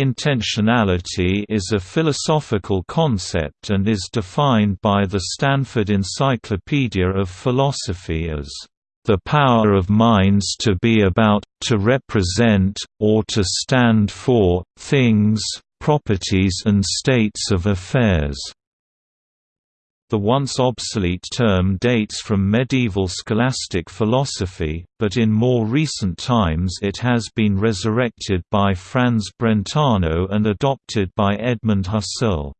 Intentionality is a philosophical concept and is defined by the Stanford Encyclopedia of Philosophy as the power of minds to be about, to represent, or to stand for, things, properties and states of affairs. The once obsolete term dates from medieval scholastic philosophy, but in more recent times it has been resurrected by Franz Brentano and adopted by Edmund Husserl.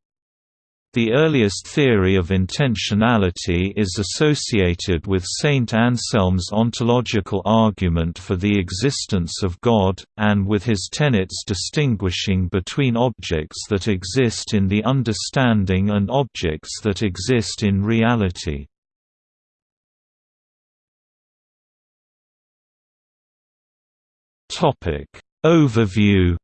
The earliest theory of intentionality is associated with Saint Anselm's ontological argument for the existence of God, and with his tenets distinguishing between objects that exist in the understanding and objects that exist in reality. Overview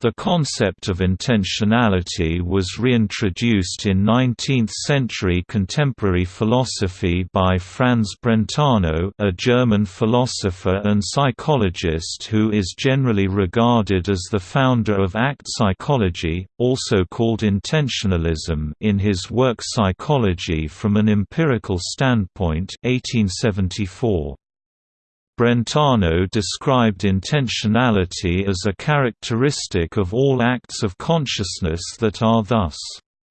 The concept of intentionality was reintroduced in 19th-century contemporary philosophy by Franz Brentano a German philosopher and psychologist who is generally regarded as the founder of ACT psychology, also called intentionalism in his work Psychology from an Empirical Standpoint 1874. Brentano described intentionality as a characteristic of all acts of consciousness that are thus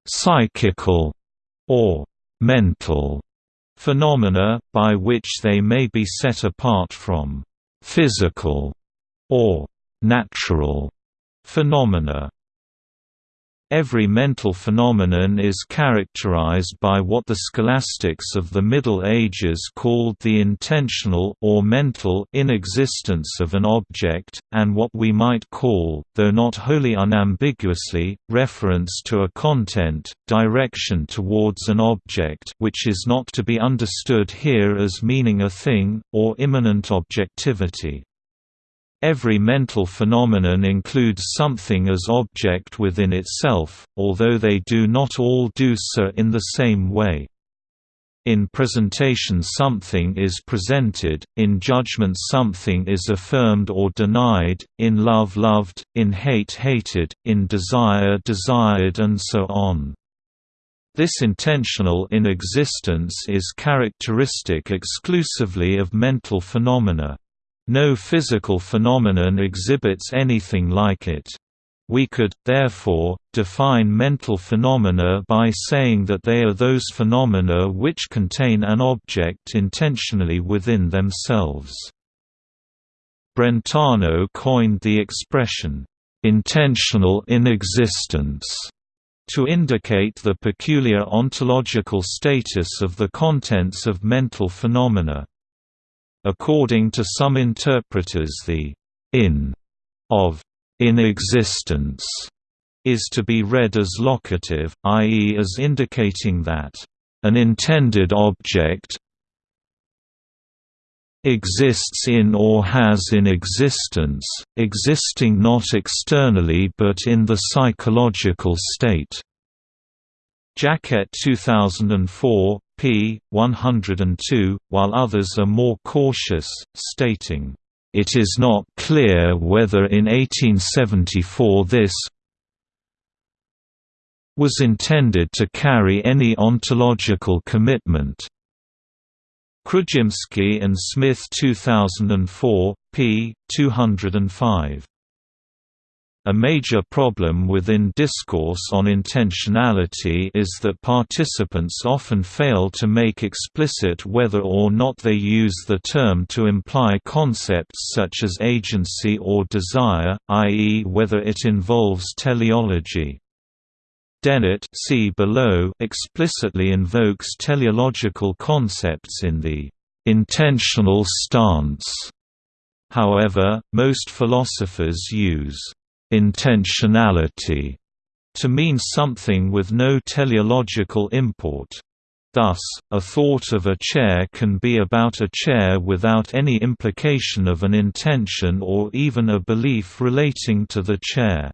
psychical or mental phenomena, by which they may be set apart from physical or natural phenomena. Every mental phenomenon is characterized by what the scholastics of the Middle Ages called the intentional or mental inexistence of an object, and what we might call, though not wholly unambiguously, reference to a content, direction towards an object which is not to be understood here as meaning a thing, or immanent objectivity. Every mental phenomenon includes something as object within itself, although they do not all do so in the same way. In presentation something is presented, in judgment something is affirmed or denied, in love loved, in hate hated, in desire desired and so on. This intentional inexistence is characteristic exclusively of mental phenomena. No physical phenomenon exhibits anything like it. We could, therefore, define mental phenomena by saying that they are those phenomena which contain an object intentionally within themselves. Brentano coined the expression, "...intentional inexistence", to indicate the peculiar ontological status of the contents of mental phenomena. According to some interpreters the in of in existence is to be read as locative, i.e. as indicating that an intended object exists in or has in existence, existing not externally but in the psychological state. Jacquette 2004, p. 102, while others are more cautious, stating, "...it is not clear whether in 1874 this was intended to carry any ontological commitment." Chrudzimski and Smith 2004, p. 205. A major problem within discourse on intentionality is that participants often fail to make explicit whether or not they use the term to imply concepts such as agency or desire, i.e. whether it involves teleology. Dennett see below explicitly invokes teleological concepts in the intentional stance. However, most philosophers use intentionality to mean something with no teleological import. Thus, a thought of a chair can be about a chair without any implication of an intention or even a belief relating to the chair.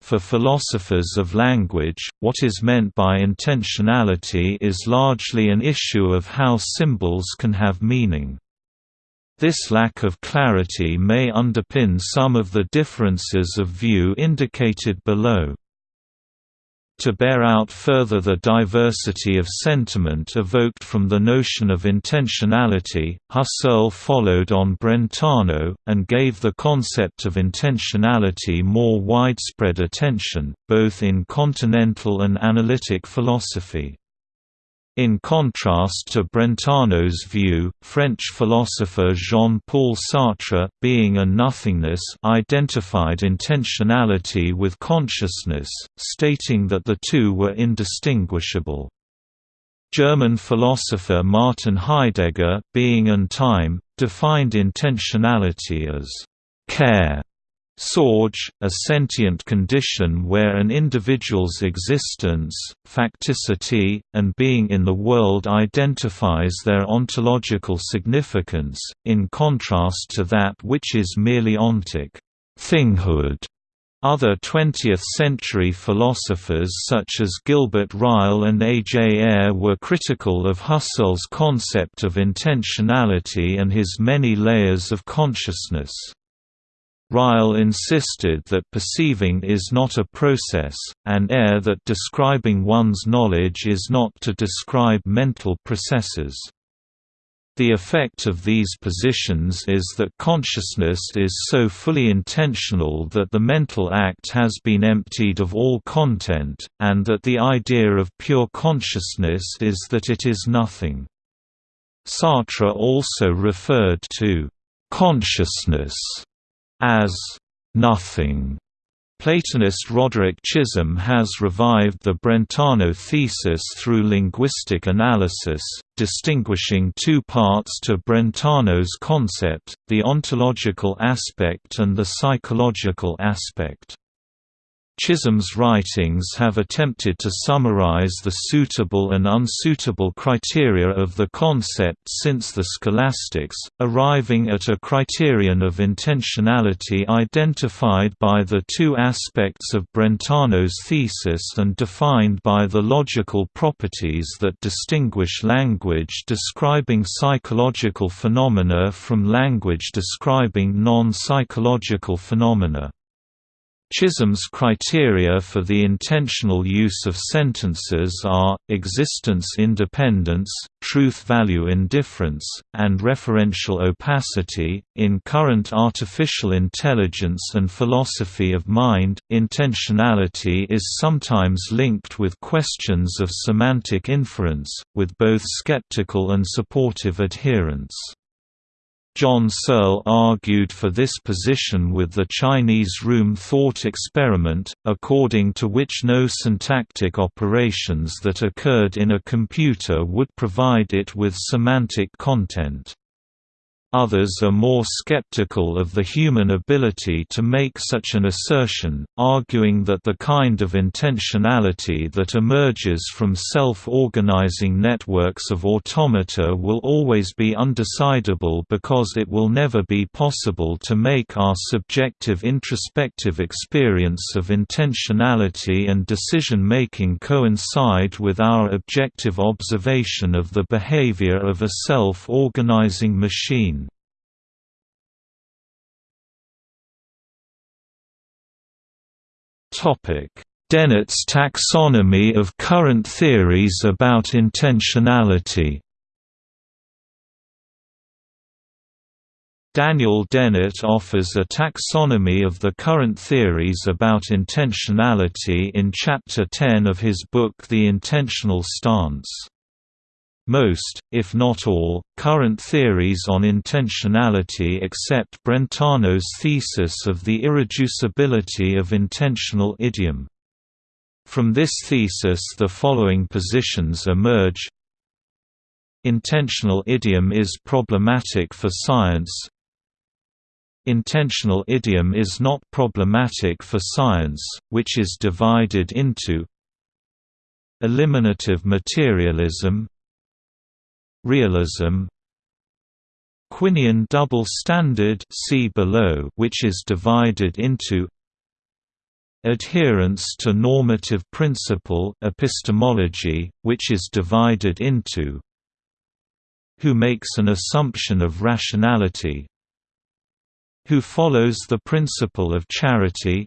For philosophers of language, what is meant by intentionality is largely an issue of how symbols can have meaning. This lack of clarity may underpin some of the differences of view indicated below. To bear out further the diversity of sentiment evoked from the notion of intentionality, Husserl followed on Brentano, and gave the concept of intentionality more widespread attention, both in continental and analytic philosophy. In contrast to Brentano's view, French philosopher Jean-Paul Sartre, being a nothingness identified intentionality with consciousness, stating that the two were indistinguishable. German philosopher Martin Heidegger, being and time, defined intentionality as care Sorge, a sentient condition where an individual's existence, facticity, and being in the world identifies their ontological significance, in contrast to that which is merely ontic thinghood. Other 20th-century philosophers such as Gilbert Ryle and A. J. Ayer were critical of Husserl's concept of intentionality and his many layers of consciousness. Ryle insisted that perceiving is not a process, and Ayer that describing one's knowledge is not to describe mental processes. The effect of these positions is that consciousness is so fully intentional that the mental act has been emptied of all content, and that the idea of pure consciousness is that it is nothing. Sartre also referred to consciousness as nothing. Platonist Roderick Chisholm has revived the Brentano thesis through linguistic analysis, distinguishing two parts to Brentano's concept, the ontological aspect and the psychological aspect. Chisholm's writings have attempted to summarize the suitable and unsuitable criteria of the concept since the scholastics, arriving at a criterion of intentionality identified by the two aspects of Brentano's thesis and defined by the logical properties that distinguish language describing psychological phenomena from language describing non-psychological phenomena. Chisholm's criteria for the intentional use of sentences are, existence independence, truth-value indifference, and referential opacity. In current artificial intelligence and philosophy of mind, intentionality is sometimes linked with questions of semantic inference, with both skeptical and supportive adherents. John Searle argued for this position with the Chinese room thought experiment, according to which no syntactic operations that occurred in a computer would provide it with semantic content. Others are more skeptical of the human ability to make such an assertion, arguing that the kind of intentionality that emerges from self-organizing networks of automata will always be undecidable because it will never be possible to make our subjective introspective experience of intentionality and decision-making coincide with our objective observation of the behavior of a self-organizing machine. Dennett's taxonomy of current theories about intentionality Daniel Dennett offers a taxonomy of the current theories about intentionality in Chapter 10 of his book The Intentional Stance. Most, if not all, current theories on intentionality accept Brentano's thesis of the irreducibility of intentional idiom. From this thesis the following positions emerge Intentional idiom is problematic for science Intentional idiom is not problematic for science, which is divided into Eliminative materialism Realism Quinian double standard see below which is divided into Adherence to normative principle epistemology, which is divided into who makes an assumption of rationality who follows the principle of charity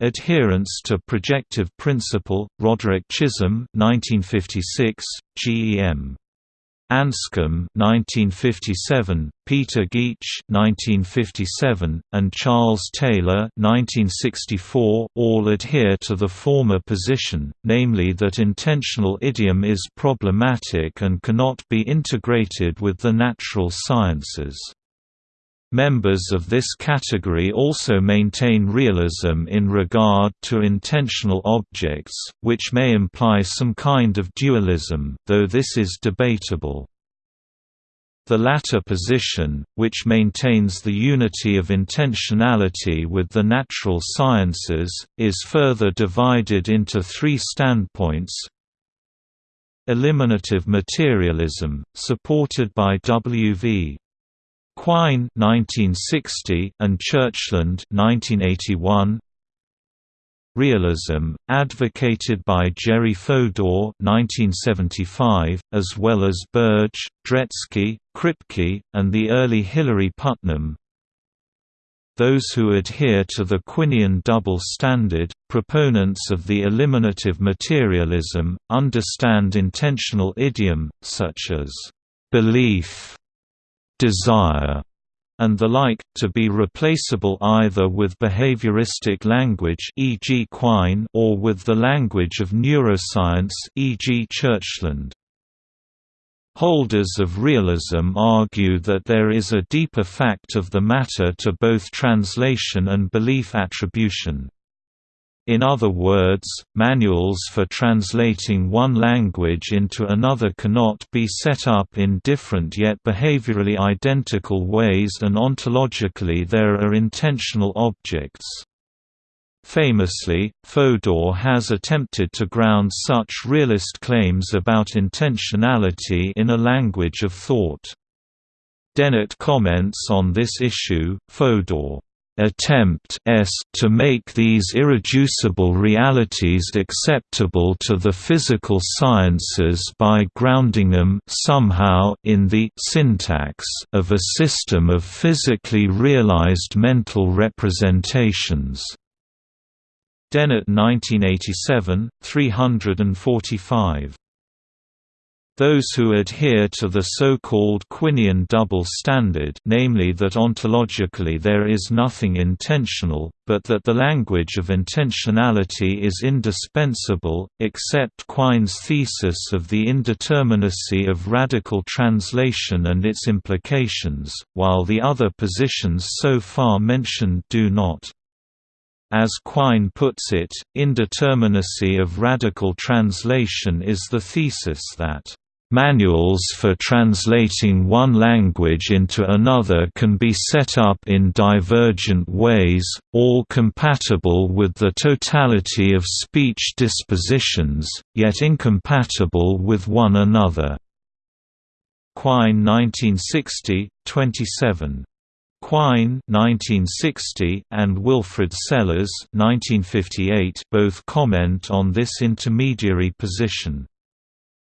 Adherence to projective principle, Roderick Chisholm 1956, GEM. Anscombe 1957, Peter Geach 1957, and Charles Taylor 1964 all adhere to the former position, namely that intentional idiom is problematic and cannot be integrated with the natural sciences. Members of this category also maintain realism in regard to intentional objects, which may imply some kind of dualism, though this is debatable. The latter position, which maintains the unity of intentionality with the natural sciences, is further divided into three standpoints Eliminative materialism, supported by W.V. Quine 1960 and Churchland 1981 Realism, advocated by Jerry Fodor 1975, as well as Burge, Dretske, Kripke, and the early Hilary Putnam. Those who adhere to the Quinian double standard, proponents of the eliminative materialism, understand intentional idiom, such as belief desire, and the like, to be replaceable either with behavioristic language e.g. Quine or with the language of neuroscience e.g. Churchland. Holders of realism argue that there is a deeper fact of the matter to both translation and belief attribution. In other words, manuals for translating one language into another cannot be set up in different yet behaviorally identical ways and ontologically there are intentional objects. Famously, Fodor has attempted to ground such realist claims about intentionality in a language of thought. Dennett comments on this issue, Fodor attempt s to make these irreducible realities acceptable to the physical sciences by grounding them somehow in the syntax of a system of physically realized mental representations. Dennett 1987, 345 those who adhere to the so-called Quinian double standard namely that ontologically there is nothing intentional, but that the language of intentionality is indispensable, accept Quine's thesis of the indeterminacy of radical translation and its implications, while the other positions so far mentioned do not. As Quine puts it, indeterminacy of radical translation is the thesis that Manuals for translating one language into another can be set up in divergent ways, all compatible with the totality of speech dispositions, yet incompatible with one another. Quine 1960, 27. Quine 1960 and Wilfrid Sellars 1958 both comment on this intermediary position.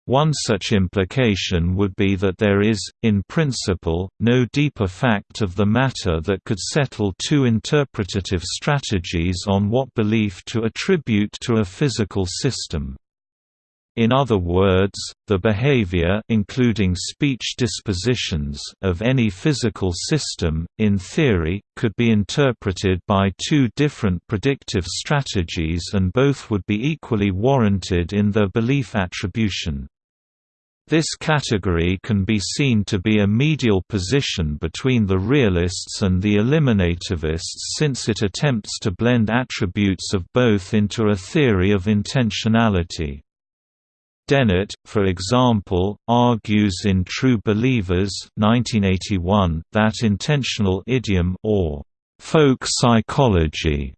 One such implication would be that there is, in principle, no deeper fact of the matter that could settle two interpretative strategies on what belief to attribute to a physical system. In other words, the behavior including speech dispositions of any physical system, in theory, could be interpreted by two different predictive strategies and both would be equally warranted in their belief attribution. This category can be seen to be a medial position between the realists and the eliminativists since it attempts to blend attributes of both into a theory of intentionality. Dennett, for example, argues in True Believers 1981 that intentional idiom or folk psychology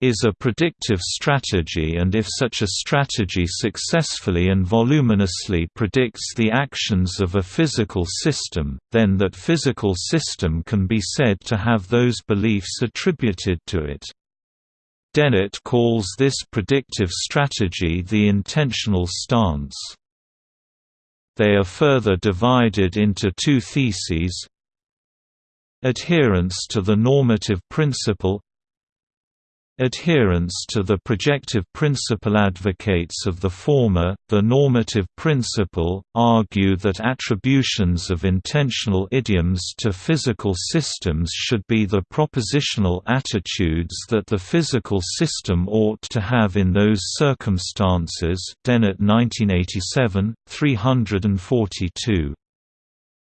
is a predictive strategy and if such a strategy successfully and voluminously predicts the actions of a physical system, then that physical system can be said to have those beliefs attributed to it. Dennett calls this predictive strategy the intentional stance. They are further divided into two theses Adherence to the normative principle Adherence to the projective principle advocates of the former, the normative principle, argue that attributions of intentional idioms to physical systems should be the propositional attitudes that the physical system ought to have in those circumstances Dennett 1987, 342.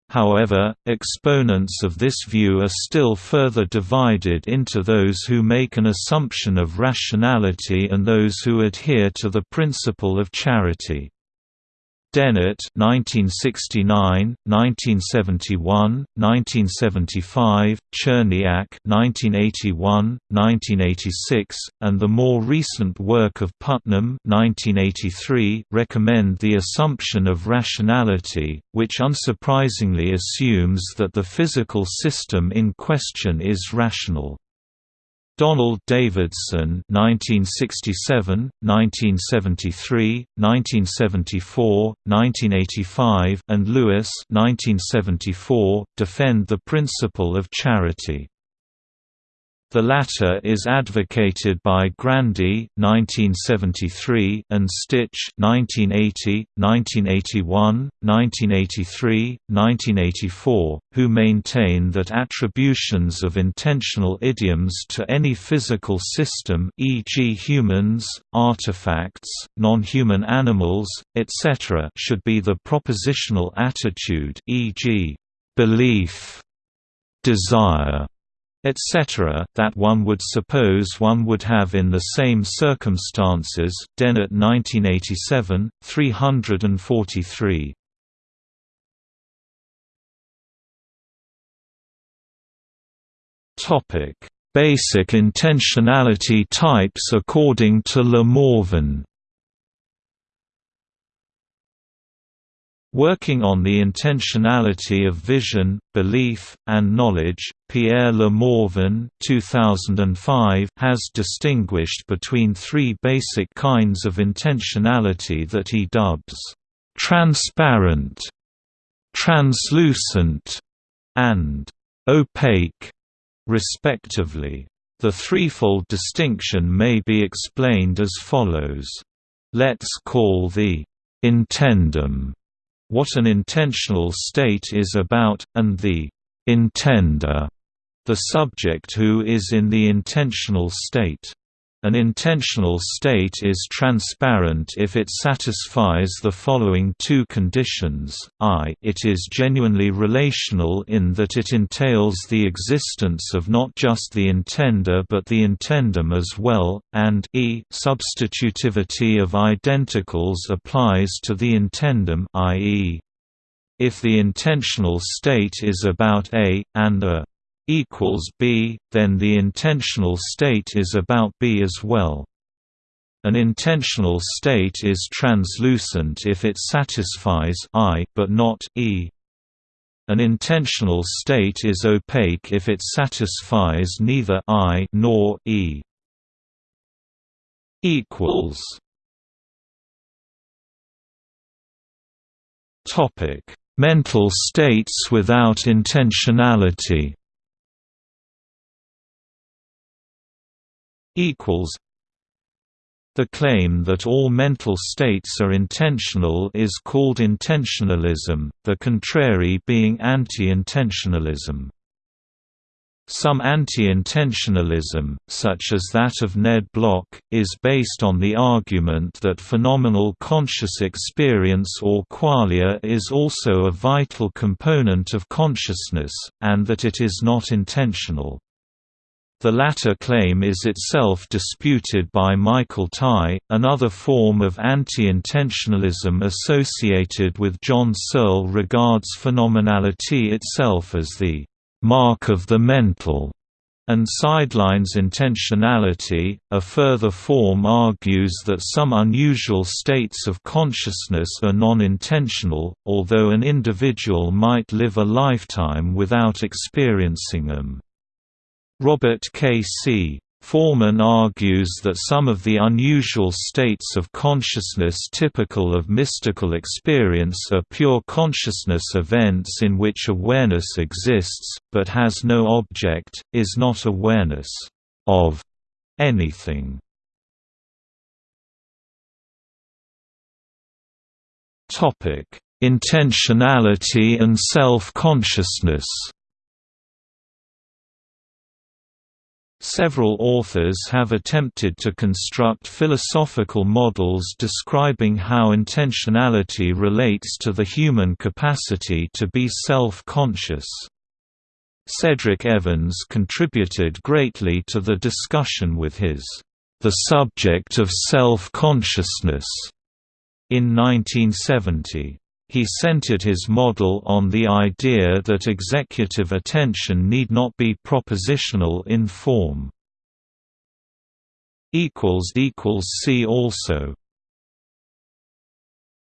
However, exponents of this view are still further divided into those who make an assumption of rationality and those who adhere to the principle of charity. Dennett 1969, 1971, 1975, Cherniak 1981, 1986, and the more recent work of Putnam 1983 recommend the assumption of rationality, which unsurprisingly assumes that the physical system in question is rational. Donald Davidson 1967, 1973, 1974, 1985 and Lewis 1974 defend the principle of charity. The latter is advocated by Grandy (1973) and Stich (1980, 1981, 1983, 1984), who maintain that attributions of intentional idioms to any physical system, e.g., humans, artifacts, non-human animals, etc., should be the propositional attitude, e.g., belief, desire etc., that one would suppose one would have in the same circumstances Dennett 1987, 343. Basic intentionality types according to Le Morvan Working on the intentionality of vision, belief, and knowledge, Pierre Le Morvan 2005 has distinguished between three basic kinds of intentionality that he dubs, "...transparent", "...translucent", and "...opaque", respectively. The threefold distinction may be explained as follows. Let's call the intendum what an intentional state is about, and the intender, the subject who is in the intentional state. An intentional state is transparent if it satisfies the following two conditions, i it is genuinely relational in that it entails the existence of not just the intender but the intendum as well, and e substitutivity of identicals applies to the intendum i.e. if the intentional state is about A, and A equals B, then the intentional state is about B as well. An intentional state is translucent if it satisfies I but not E. An intentional state is opaque if it satisfies neither I nor E. equals Topic: Mental states without intentionality. Equals the claim that all mental states are intentional is called intentionalism, the contrary being anti-intentionalism. Some anti-intentionalism, such as that of Ned Block, is based on the argument that phenomenal conscious experience or qualia is also a vital component of consciousness, and that it is not intentional. The latter claim is itself disputed by Michael Tye, another form of anti-intentionalism associated with John Searle regards phenomenality itself as the «mark of the mental» and sidelines intentionality. A further form argues that some unusual states of consciousness are non-intentional, although an individual might live a lifetime without experiencing them. Robert K. C. Forman argues that some of the unusual states of consciousness typical of mystical experience are pure consciousness events in which awareness exists, but has no object, is not awareness of anything. Intentionality and self-consciousness Several authors have attempted to construct philosophical models describing how intentionality relates to the human capacity to be self-conscious. Cedric Evans contributed greatly to the discussion with his The Subject of Self-Consciousness in 1970. He centered his model on the idea that executive attention need not be propositional in form. See also